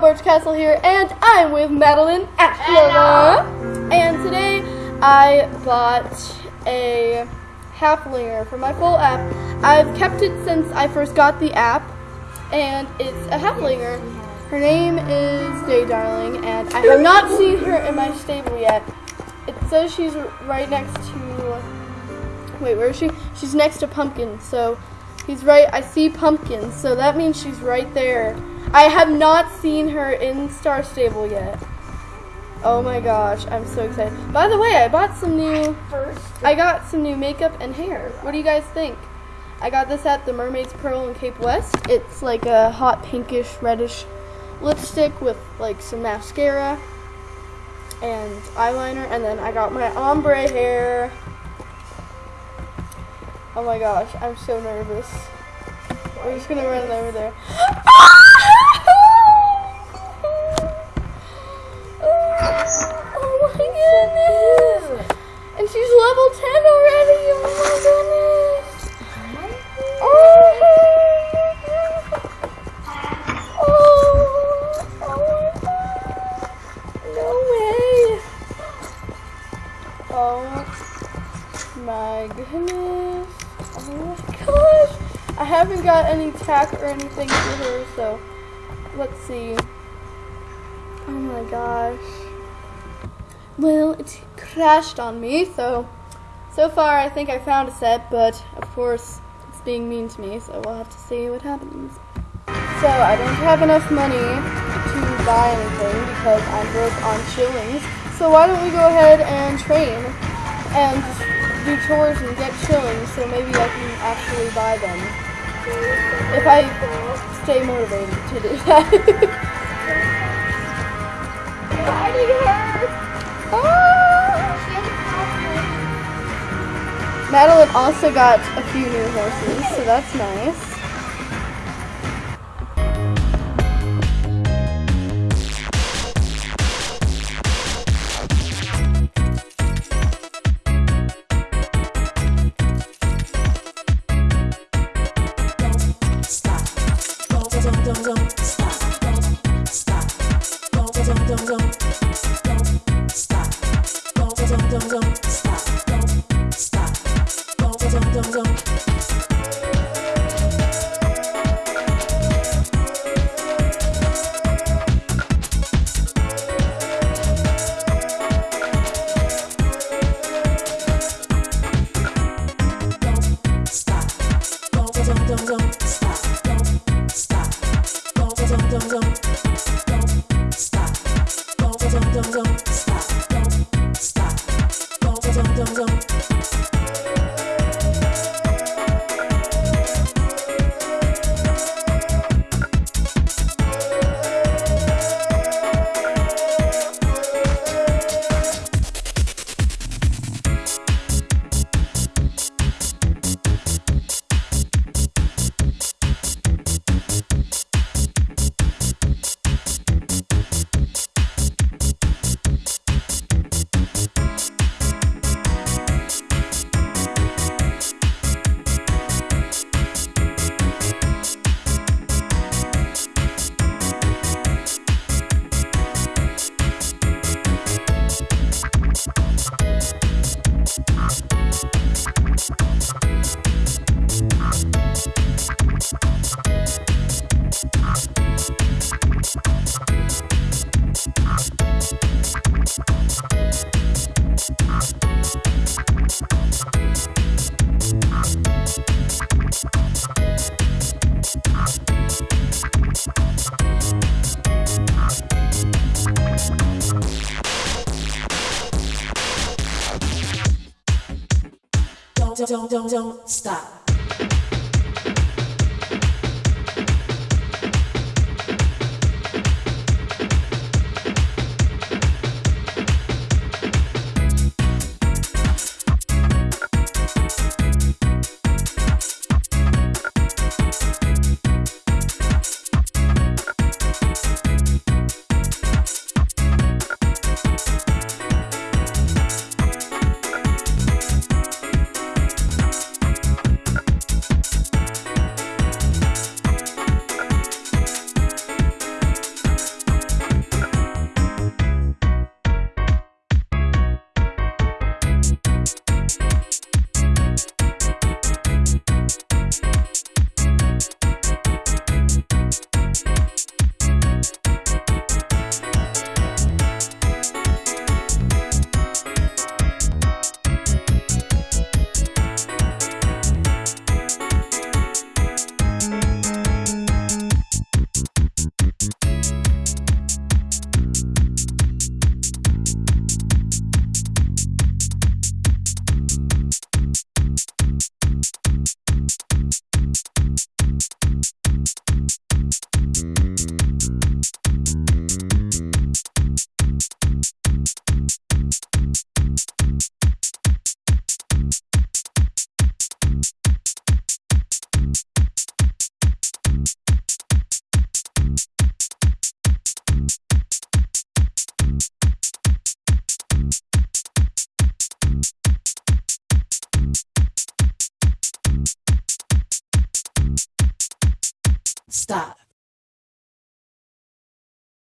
Barge Castle here, and I'm with Madeline Ashlover. And today I bought a Haflinger for my full app. I've kept it since I first got the app, and it's a Haflinger. Her name is Day Darling, and I have not seen her in my stable yet. It says she's right next to. Wait, where is she? She's next to Pumpkin, so he's right. I see pumpkins, so that means she's right there. I have not seen her in Star Stable yet. Oh my gosh, I'm so excited. By the way, I bought some new I got some new makeup and hair. What do you guys think? I got this at the Mermaid's Pearl in Cape West. It's like a hot pinkish reddish lipstick with like some mascara and eyeliner and then I got my ombre hair. Oh my gosh, I'm so nervous. We're just gonna run over there. Oh my goodness! And she's level 10 already! Oh my goodness! Oh, oh my god! No way! Oh my goodness! Oh my gosh! I haven't got any tack or anything to her, so let's see. Oh my gosh. Well, it crashed on me, so so far I think I found a set, but of course it's being mean to me, so we'll have to see what happens. So I don't have enough money to buy anything because I'm broke on shillings. So why don't we go ahead and train and do chores and get shillings so maybe I can actually buy them. If I stay motivated to do that. Her! Ah! Madeline also got a few new horses, so that's nice. Don't, don't, 何? Don't, don't, don't, stop. Stop.